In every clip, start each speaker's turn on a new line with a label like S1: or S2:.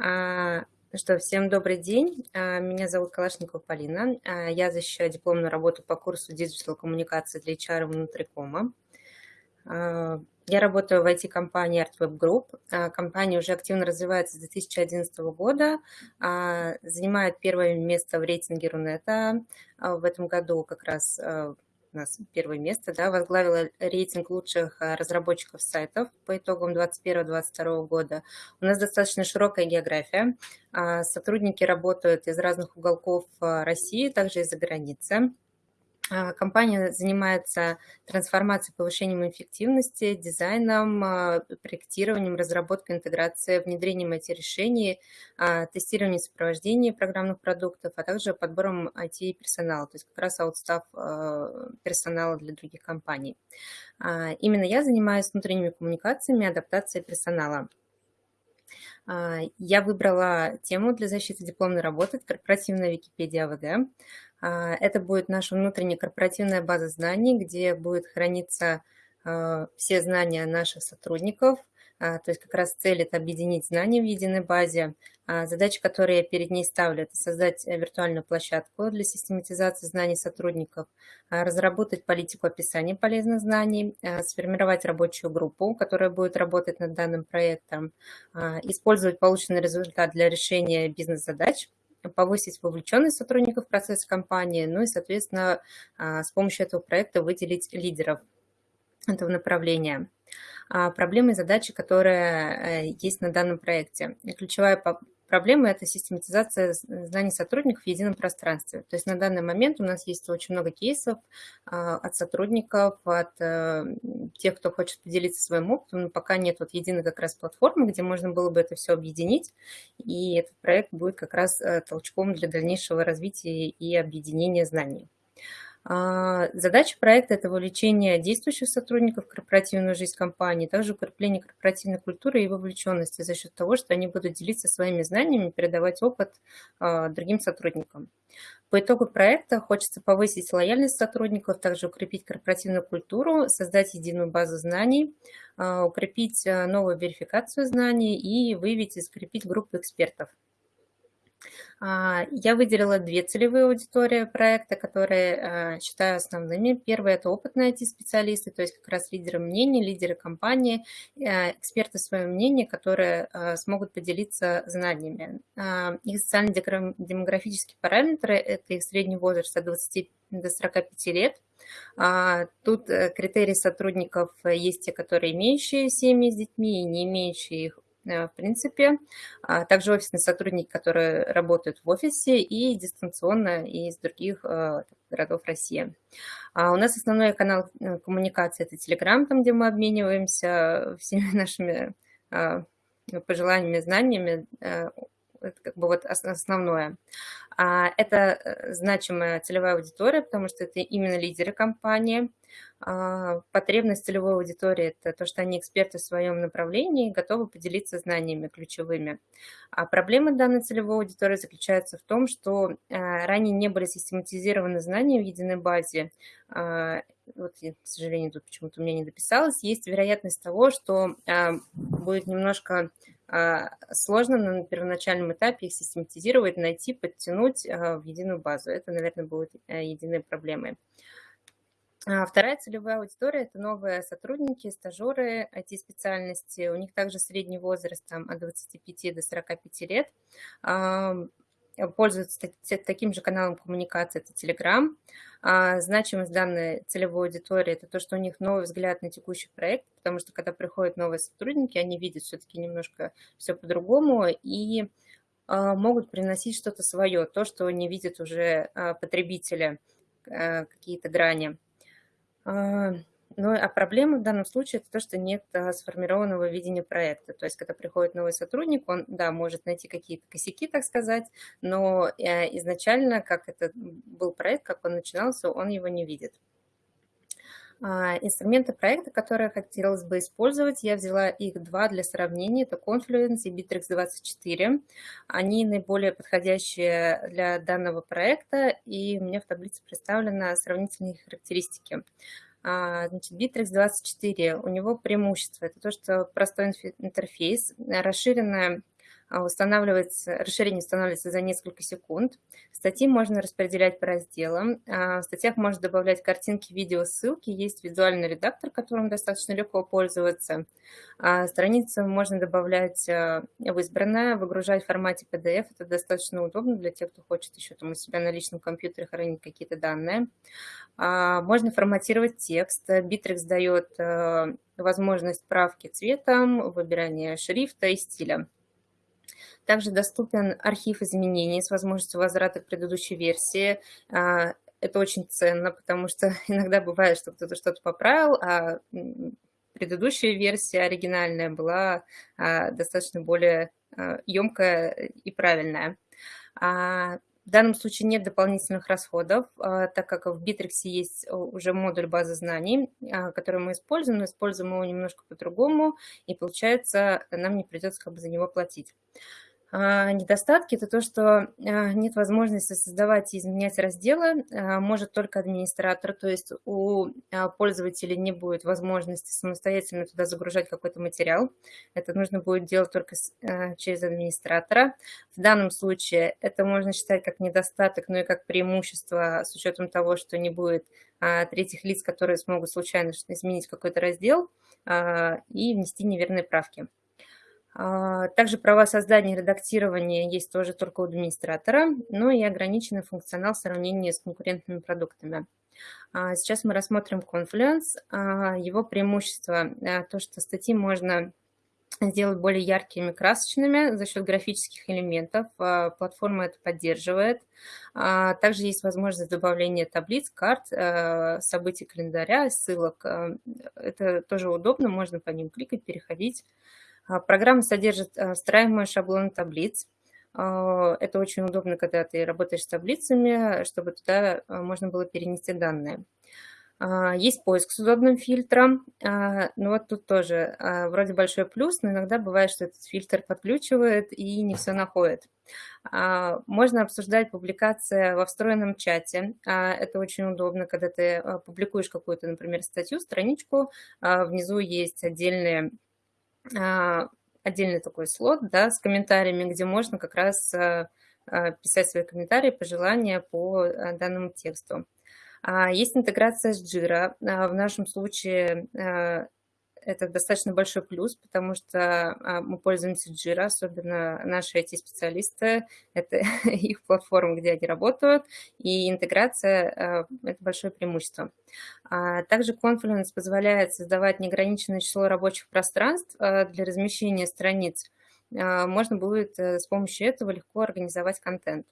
S1: Ну что, всем добрый день. А, меня зовут Калашникова Полина. А, я защищаю дипломную работу по курсу digital коммуникации для HR внутрикома. Я работаю в IT-компании ArtWeb Group. Компания уже активно развивается с 2011 года, занимает первое место в рейтинге Рунета. В этом году как раз у нас первое место, да, возглавила рейтинг лучших а, разработчиков сайтов по итогам 2021-2022 года. У нас достаточно широкая география. А, сотрудники работают из разных уголков а, России, также из-за границы. А, компания занимается трансформацией, повышением эффективности, дизайном, а, проектированием, разработкой, интеграцией, внедрением IT-решений, а, тестированием сопровождения программных продуктов, а также подбором IT-персонала, то есть как раз аутстав персонала для других компаний. Именно я занимаюсь внутренними коммуникациями, адаптацией персонала. Я выбрала тему для защиты дипломной работы «Корпоративная Википедия АВД». А, это будет наша внутренняя корпоративная база знаний, где будет храниться а, все знания наших сотрудников. А, то есть как раз цель – это объединить знания в единой базе. Задача, которую я перед ней ставлю, это создать виртуальную площадку для систематизации знаний сотрудников, разработать политику описания полезных знаний, сформировать рабочую группу, которая будет работать над данным проектом, использовать полученный результат для решения бизнес-задач – повысить вовлеченность сотрудников в процесс компании, ну и, соответственно, а, с помощью этого проекта выделить лидеров этого направления. А, проблемы и задачи, которые э, есть на данном проекте. ключевая Проблема – это систематизация знаний сотрудников в едином пространстве. То есть на данный момент у нас есть очень много кейсов а, от сотрудников, от э, тех, кто хочет поделиться своим опытом, но пока нет вот единой как раз платформы, где можно было бы это все объединить, и этот проект будет как раз э, толчком для дальнейшего развития и объединения знаний. А, задача проекта – это вовлечение действующих сотрудников в корпоративную жизнь компании, также укрепление корпоративной культуры и вовлеченности за счет того, что они будут делиться своими знаниями, передавать опыт а, другим сотрудникам. По итогу проекта хочется повысить лояльность сотрудников, также укрепить корпоративную культуру, создать единую базу знаний, а, укрепить новую верификацию знаний и выявить и скрепить группу экспертов. А, я выделила две целевые аудитории проекта, которые а, считаю основными. Первое – это опытные IT-специалисты, то есть как раз лидеры мнений, лидеры компании, а, эксперты своего мнения, которые смогут поделиться знаниями. Их социально-демографические параметры – это их средний возраст от 20 до 45 лет. Тут э, критерии сотрудников есть те, которые имеющие семьи с детьми и не имеющие их Э, в принципе. А также офисные сотрудники, которые работают в офисе и дистанционно из других э, городов России. А у нас основной канал э, коммуникации – это Telegram, там, где мы обмениваемся всеми нашими пожеланиями, знаниями. Это как бы вот основное. А это значимая целевая аудитория, потому что это именно лидеры компании – а, потребность целевой аудитории – это то, что они эксперты в своем направлении и готовы поделиться знаниями ключевыми. А проблема данной целевой аудитории заключается в том, что а, ранее не были систематизированы знания в единой базе. А, вот, к сожалению, тут почему-то у меня не дописалось. Есть вероятность того, что будет немножко сложно на первоначальном этапе их систематизировать, найти, подтянуть в единую базу. Это, наверное, будет единой проблемой. А вторая целевая аудитория – это новые сотрудники, стажеры IT-специальности. У них также средний возраст там, от 25 до 45 лет. Пользуются таким же каналом коммуникации – это Telegram. А значимость данной целевой аудитории – это то, что у них новый взгляд на текущий проект, потому что когда приходят новые сотрудники, они видят все-таки немножко все по-другому и а, могут приносить что-то свое, то, что не видят уже потребители, какие-то грани. А, ну, а проблема в данном случае это то, что нет а, сформированного видения проекта. То есть, когда приходит новый сотрудник, он, да, может найти какие-то косяки, так сказать, но э, изначально, как это был проект, как он начинался, он его не видит. А, инструменты проекта, которые хотелось бы использовать, я взяла их два для сравнения. Это Confluence и Bittrex24. Они наиболее подходящие для данного проекта, и у меня в таблице представлены сравнительные характеристики. А, значит, Bittrex24, у него преимущество – это то, что простой интерфейс, расширенная устанавливается, расширение устанавливается за несколько секунд. Статьи можно распределять по разделам. В статьях можно добавлять картинки, видео, ссылки. Есть визуальный редактор, которым достаточно легко пользоваться. Страницы можно добавлять в избранное, выгружать в формате PDF. Это достаточно удобно для тех, кто хочет еще там у себя на личном компьютере хранить какие-то данные. Можно форматировать текст. Bittrex дает возможность правки цветом, выбирания шрифта и стиля. Также доступен архив изменений с возможностью возврата к предыдущей версии. А, это очень ценно, потому что иногда бывает, что кто-то что-то поправил, а предыдущая версия оригинальная была а, достаточно более емкая и правильная. В данном случае нет дополнительных расходов, а, так как в Bittrex есть уже модуль базы знаний, а, который мы используем, но используем его немножко по-другому, и получается, нам не придется как бы за него платить. А, недостатки – это то, что а, нет возможности создавать и изменять разделы, а, может только администратор, то есть у пользователя не будет возможности самостоятельно туда загружать какой-то материал. Это нужно будет делать только через администратора. В данном случае это можно считать как недостаток, но и как преимущество с учетом того, что не будет третьих лиц, которые смогут случайно изменить какой-то раздел и внести неверные правки. А, также права создания и редактирования есть тоже только у администратора, но и ограниченный функционал в сравнении с конкурентными продуктами. А, сейчас мы рассмотрим Confluence. А, его преимущество – то, что статьи можно сделать более яркими, красочными за счет графических элементов. Платформа это поддерживает. Также есть возможность добавления таблиц, карт, событий календаря, ссылок. Это тоже удобно, можно по ним кликать, переходить. А, программа содержит а, встраиваемый шаблон таблиц. А, это очень удобно, когда ты работаешь с таблицами, чтобы туда можно было перенести данные. Есть поиск с удобным фильтром, но вот тут тоже вроде большой плюс, но иногда бывает, что этот фильтр подключивает и не все находит. Можно обсуждать публикация во встроенном чате. Это очень удобно, когда ты публикуешь какую-то, например, статью, страничку, внизу есть отдельные отдельный такой слот да, с комментариями, где можно как раз а, а, писать свои комментарии, пожелания по данному тексту. Есть интеграция с Jira. В нашем случае это достаточно большой плюс, потому что а, мы пользуемся Jira, особенно наши IT-специалисты, это их платформа, где они работают, и интеграция а, – это большое преимущество. А, также Confluence позволяет создавать неограниченное число рабочих пространств для размещения страниц. Можно будет э, с помощью этого легко организовать контент.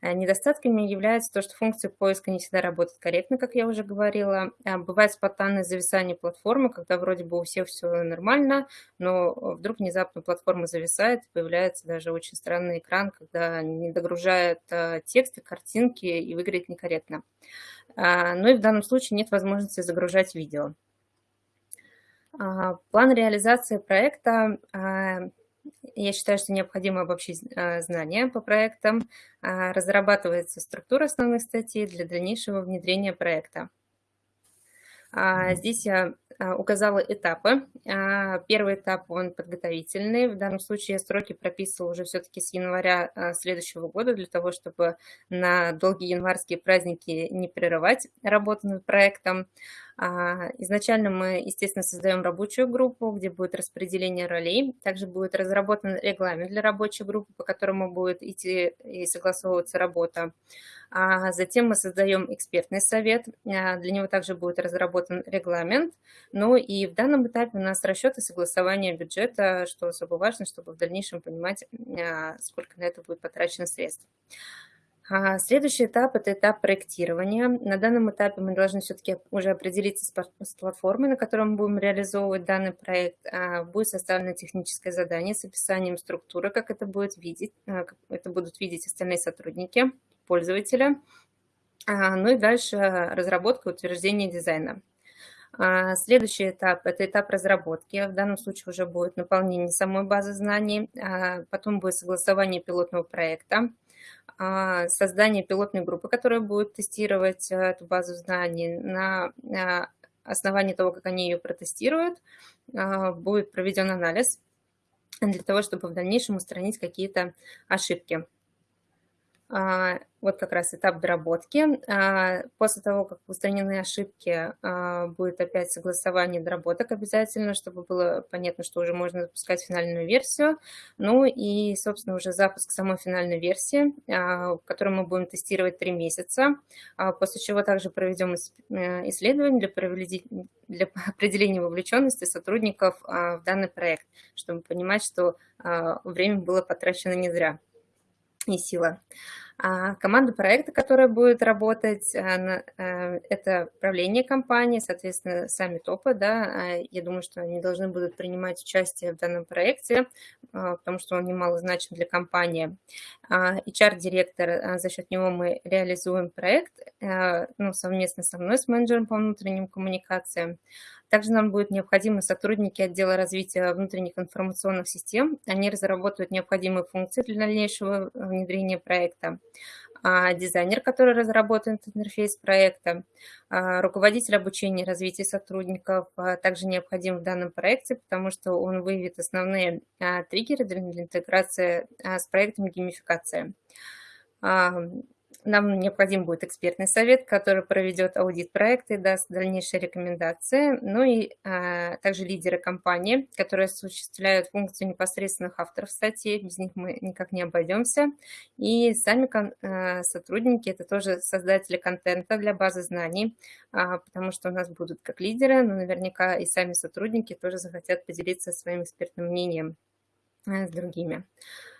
S1: Э, недостатками является то, что функция поиска не всегда работает корректно, как я уже говорила. Э, бывает спонтанное зависание платформы, когда вроде бы у всех все нормально, но вдруг внезапно платформа зависает, появляется даже очень странный экран, когда не догружает э, тексты, картинки и выглядит некорректно. Ну и в данном случае нет возможности загружать видео. План реализации проекта я считаю, что необходимо обобщить а, знания по проектам. А, разрабатывается структура основных статей для дальнейшего внедрения проекта. А, здесь я указала этапы. Первый этап, он подготовительный. В данном случае я сроки прописывала уже все-таки с января следующего года, для того, чтобы на долгие январские праздники не прерывать работу над проектом. А, изначально мы, естественно, создаем рабочую группу, где будет распределение ролей. Также будет разработан регламент для рабочей группы, по которому будет идти и согласовываться работа. А затем мы создаем экспертный совет. А, для него также будет разработан регламент. Ну и в данном этапе у нас расчет и согласование бюджета, что особо важно, чтобы в дальнейшем понимать, а, сколько на это будет потрачено средств. А, следующий этап – это этап проектирования. На данном этапе мы должны все-таки уже определиться с платформой, на которой мы будем реализовывать данный проект. А, будет составлено техническое задание с описанием структуры, как это будет видеть, а, как это будут видеть остальные сотрудники, пользователя. Ну и дальше разработка и утверждение дизайна. Следующий этап – это этап разработки. В данном случае уже будет наполнение самой базы знаний, потом будет согласование пилотного проекта, создание пилотной группы, которая будет тестировать э, эту базу знаний на основании того, как они ее протестируют, а, будет проведен анализ для того, чтобы в дальнейшем устранить какие-то ошибки. А, вот как раз этап доработки. А, после того, как устранены ошибки, а, будет опять согласование доработок обязательно, чтобы было понятно, что уже можно запускать финальную версию. Ну и, собственно, уже запуск самой финальной версии, которую мы будем тестировать три месяца, после чего также проведем э, исследование для, для определения вовлеченности сотрудников в данный проект, чтобы понимать, что время было потрачено не зря и сила. А команда проекта, которая будет работать, э, это правление компании, соответственно, сами топы, да, а я думаю, что они должны будут принимать участие в данном проекте, а, потому что он немало значим для компании. HR-директор, за счет него мы реализуем проект, э, ну, совместно со мной, с менеджером по внутренним коммуникациям. Также нам будут необходимы сотрудники отдела развития внутренних информационных систем. Они разработают необходимые функции для дальнейшего внедрения проекта. А дизайнер, который разработает интерфейс проекта, а руководитель обучения и развития сотрудников а также необходим в данном проекте, потому что он выявит основные триггеры для интеграции с проектом геймификация. Нам необходим будет экспертный совет, который проведет аудит проекта и даст дальнейшие рекомендации. Ну и а, также лидеры компании, которые осуществляют функцию непосредственных авторов статей. Без них мы никак не обойдемся. И сами а, сотрудники – это тоже создатели контента для базы знаний, а, потому что у нас будут как лидеры, но наверняка и сами сотрудники тоже захотят поделиться своим экспертным мнением а, с другими.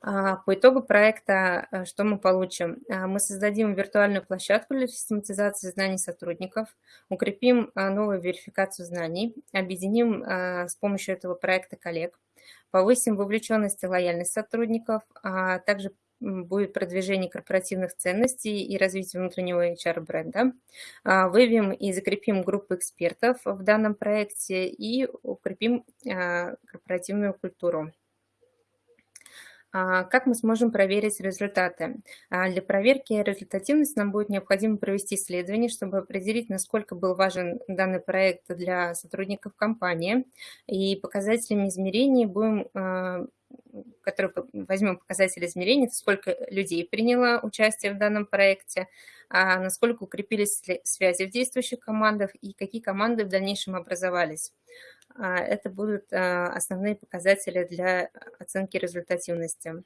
S1: А, по итогу проекта э, что мы получим? А, мы создадим виртуальную площадку для систематизации знаний сотрудников, укрепим а, новую верификацию знаний, объединим с помощью этого проекта коллег, повысим вовлеченность и лояльность сотрудников, а также будет продвижение корпоративных ценностей и развитие внутреннего HR-бренда. Выявим и закрепим группу экспертов в данном проекте и укрепим корпоративную культуру. А, как мы сможем проверить результаты? А, для проверки результативности нам будет необходимо провести исследование, чтобы определить, насколько был важен данный проект для сотрудников компании. И показателями измерений будем а, которые возьмем показатели измерений, сколько людей приняло участие в данном проекте, насколько укрепились связи в действующих командах и какие команды в дальнейшем образовались. Это будут основные показатели для оценки результативности.